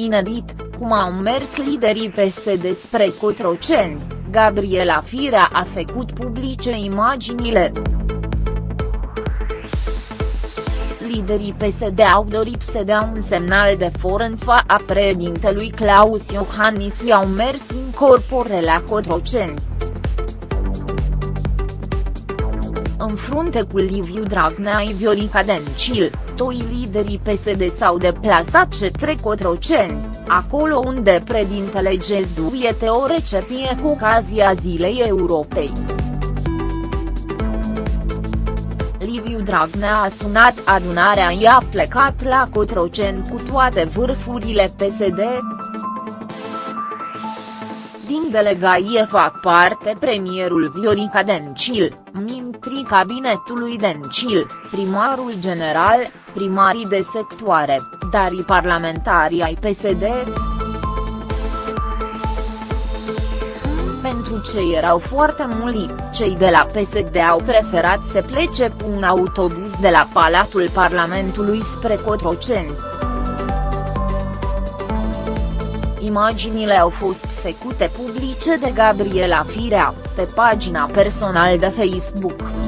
Inedit, cum au mers liderii PSD spre Cotroceni, Gabriela Firea a făcut publice imaginile. Liderii PSD au dorit să dea un semnal de for în a președintelui Claus Iohannis i au mers în corpore la Cotroceni. În frunte cu Liviu Dragnea și Viorica Dencil, doi liderii PSD s-au deplasat către Cotroceni, acolo unde președintele găzduie o recepție cu ocazia Zilei Europei. Liviu Dragnea a sunat adunarea i a plecat la Cotroceni cu toate vârfurile PSD, din delegație fac parte premierul Viorica Dencil, mintrii cabinetului Dencil, primarul general, primarii de sectoare, dar și parlamentarii ai PSD. Pentru ce erau foarte mulți, cei de la PSD au preferat să plece cu un autobuz de la Palatul Parlamentului spre Cotroceni. Imaginile au fost făcute publice de Gabriela Firea, pe pagina personală de Facebook.